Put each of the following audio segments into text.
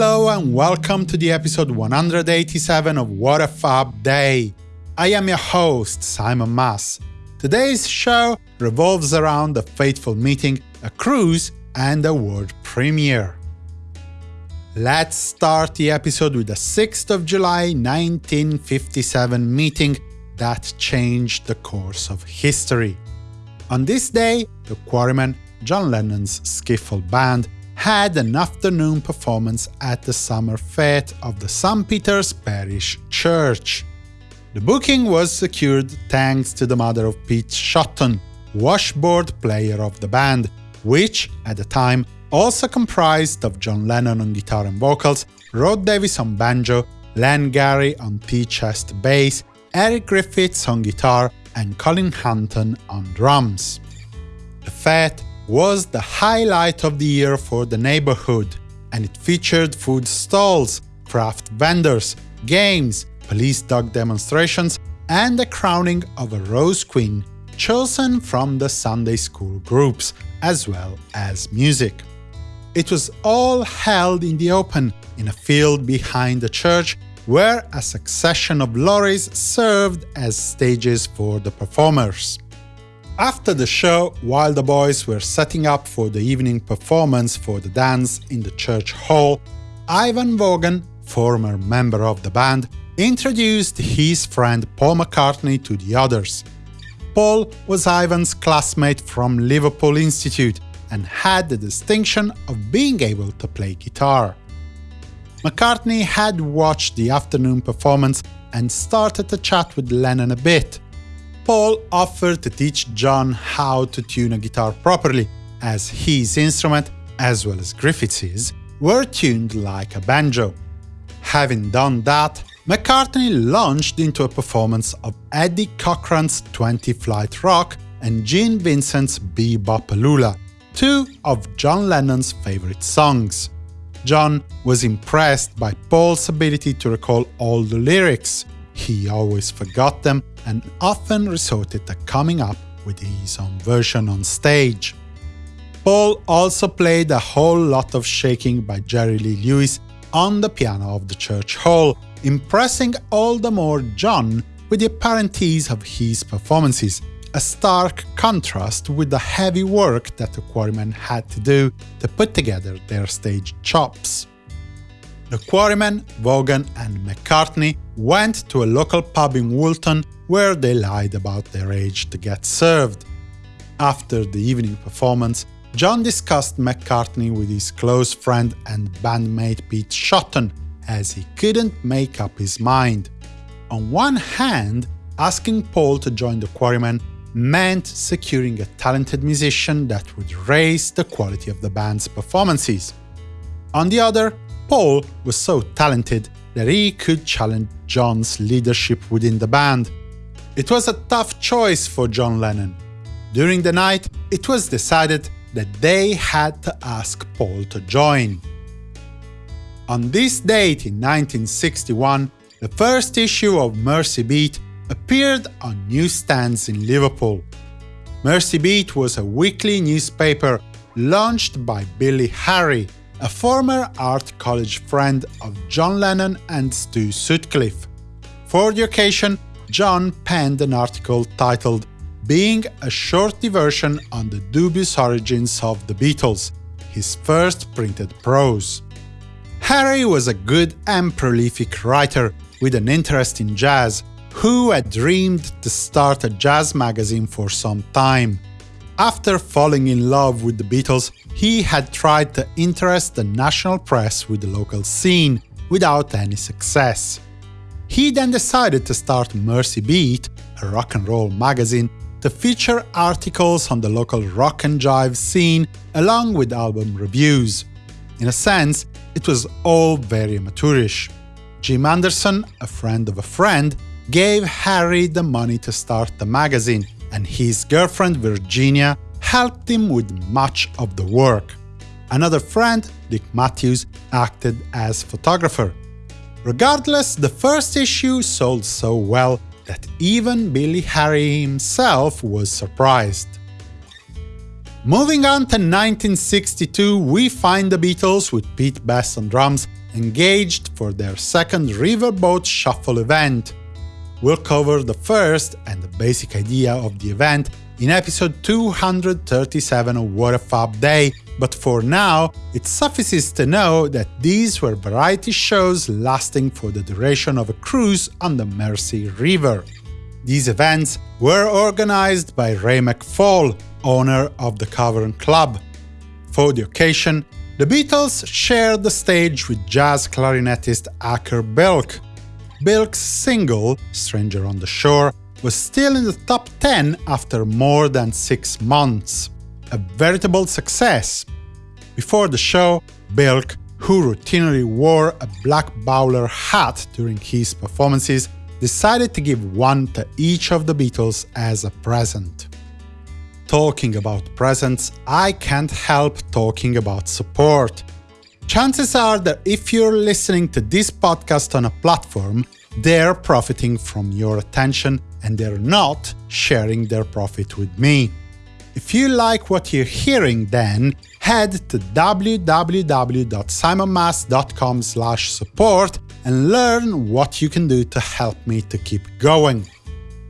Hello and welcome to the episode 187 of What a Fab Day. I am your host, Simon Mas. Today's show revolves around a fateful meeting, a cruise, and a world premiere. Let's start the episode with the 6th of July 1957 meeting that changed the course of history. On this day, the Quarrymen, John Lennon's skiffle band, had an afternoon performance at the summer fete of the St. Peter's Parish Church. The booking was secured thanks to the mother of Pete Shotton, washboard player of the band, which, at the time, also comprised of John Lennon on guitar and vocals, Rod Davis on banjo, Len Garry on tea-chest bass, Eric Griffiths on guitar, and Colin Hanton on drums. The fete was the highlight of the year for the neighborhood, and it featured food stalls, craft vendors, games, police dog demonstrations, and the crowning of a Rose Queen chosen from the Sunday school groups, as well as music. It was all held in the open, in a field behind the church, where a succession of lorries served as stages for the performers. After the show, while the boys were setting up for the evening performance for the dance in the church hall, Ivan Vaughan, former member of the band, introduced his friend Paul McCartney to the others. Paul was Ivan's classmate from Liverpool Institute and had the distinction of being able to play guitar. McCartney had watched the afternoon performance and started to chat with Lennon a bit, Paul offered to teach John how to tune a guitar properly, as his instrument, as well as Griffiths' were tuned like a banjo. Having done that, McCartney launched into a performance of Eddie Cochran's 20 Flight Rock and Gene Vincent's Be-Bop-A-Lula, two of John Lennon's favorite songs. John was impressed by Paul's ability to recall all the lyrics. He always forgot them and often resorted to coming up with his own version on stage. Paul also played a whole lot of shaking by Jerry Lee Lewis on the piano of the church hall, impressing all the more John with the apparent ease of his performances, a stark contrast with the heavy work that the Quarrymen had to do to put together their stage chops. The Quarrymen, Vaughan and McCartney went to a local pub in Woolton where they lied about their age to get served. After the evening performance, John discussed McCartney with his close friend and bandmate Pete Shotton, as he couldn't make up his mind. On one hand, asking Paul to join the Quarrymen meant securing a talented musician that would raise the quality of the band's performances. On the other, Paul was so talented that he could challenge John's leadership within the band. It was a tough choice for John Lennon. During the night, it was decided that they had to ask Paul to join. On this date in 1961, the first issue of Mersey Beat appeared on newsstands in Liverpool. Mersey Beat was a weekly newspaper launched by Billy Harry, a former art college friend of John Lennon and Stu Sutcliffe. For the occasion, John penned an article titled Being a Short Diversion on the Dubious Origins of the Beatles, his first printed prose. Harry was a good and prolific writer with an interest in jazz, who had dreamed to start a jazz magazine for some time. After falling in love with the Beatles, he had tried to interest the national press with the local scene, without any success. He then decided to start Mersey Beat, a rock and roll magazine, to feature articles on the local rock and jive scene along with album reviews. In a sense, it was all very amateurish. Jim Anderson, a friend of a friend, gave Harry the money to start the magazine, and his girlfriend Virginia helped him with much of the work. Another friend, Dick Matthews, acted as photographer. Regardless, the first issue sold so well that even Billy Harry himself was surprised. Moving on to 1962, we find the Beatles with Pete Best on drums engaged for their second Riverboat Shuffle event. We'll cover the first and the basic idea of the event in episode 237 of What a Fab Day, but for now, it suffices to know that these were variety shows lasting for the duration of a cruise on the Mersey River. These events were organized by Ray McFall, owner of the Cavern Club. For the occasion, the Beatles shared the stage with jazz clarinetist Acker Bilk. Bilk's single, Stranger on the Shore, was still in the top 10 after more than six months. A veritable success. Before the show, Bilk, who routinely wore a black bowler hat during his performances, decided to give one to each of the Beatles as a present. Talking about presents, I can't help talking about support. Chances are that if you're listening to this podcast on a platform, they're profiting from your attention and they're not sharing their profit with me. If you like what you're hearing then, head to www.simonmas.com support and learn what you can do to help me to keep going.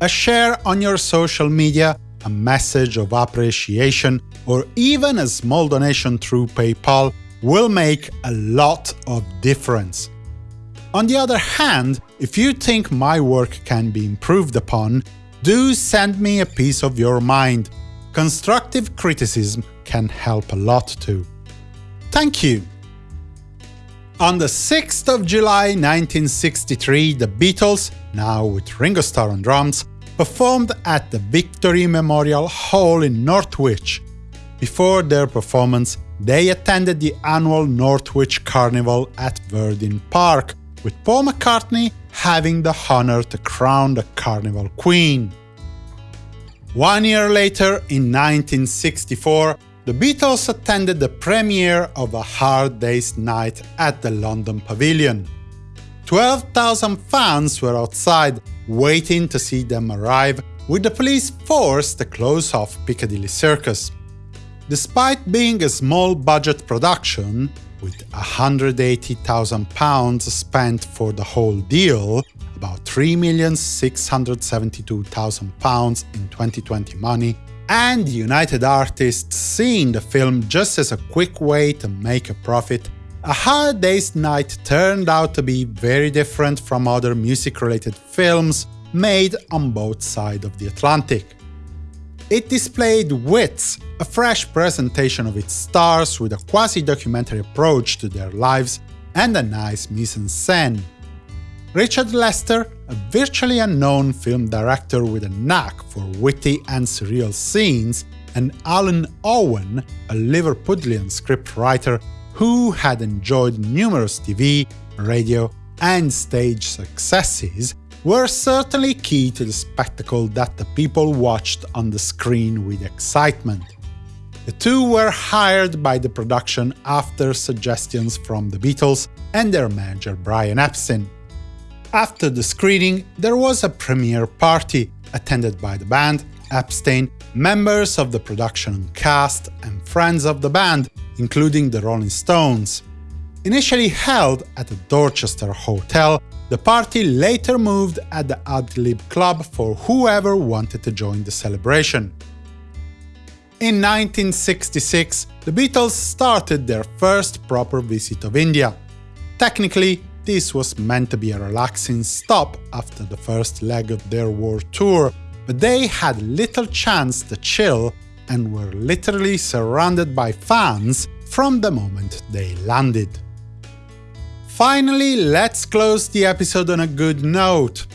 A share on your social media, a message of appreciation, or even a small donation through PayPal will make a lot of difference. On the other hand, if you think my work can be improved upon, do send me a piece of your mind. Constructive criticism can help a lot too. Thank you! On the 6th of July 1963, the Beatles, now with Ringo Starr on drums, performed at the Victory Memorial Hall in Northwich. Before their performance, they attended the annual Northwich Carnival at Verdin Park, with Paul McCartney having the honor to crown the Carnival Queen. One year later, in 1964, the Beatles attended the premiere of A Hard Day's Night at the London Pavilion. 12,000 fans were outside, waiting to see them arrive, with the police forced to close off Piccadilly Circus. Despite being a small-budget production, with £180,000 spent for the whole deal, about £3,672,000 in 2020 money, and United Artists seeing the film just as a quick way to make a profit, A Hard Day's Night turned out to be very different from other music-related films made on both sides of the Atlantic. It displayed Wits, a fresh presentation of its stars with a quasi-documentary approach to their lives and a nice mise-en-scène. Richard Lester, a virtually unknown film director with a knack for witty and surreal scenes, and Alun Owen, a Liverpudlian scriptwriter who had enjoyed numerous TV, radio, and stage successes, were certainly key to the spectacle that the people watched on the screen with excitement. The two were hired by the production after suggestions from the Beatles and their manager Brian Epstein. After the screening, there was a premiere party, attended by the band, Epstein, members of the production cast, and friends of the band, including the Rolling Stones. Initially held at the Dorchester Hotel, the party later moved at the Adlib Club for whoever wanted to join the celebration. In 1966, the Beatles started their first proper visit of India. Technically, this was meant to be a relaxing stop after the first leg of their world tour, but they had little chance to chill and were literally surrounded by fans from the moment they landed. Finally, let's close the episode on a good note.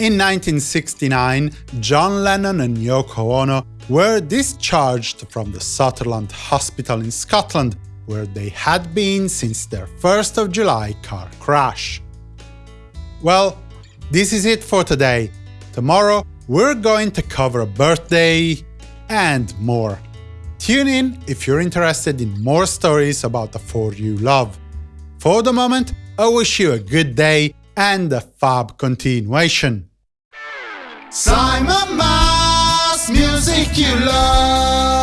In 1969, John Lennon and Yoko Ono were discharged from the Sutherland Hospital in Scotland, where they had been since their 1st of July car crash. Well, this is it for today. Tomorrow, we're going to cover a birthday and more. Tune in if you're interested in more stories about the four you love. For the moment, I wish you a good day and a fab continuation. Simon Mas, music you love.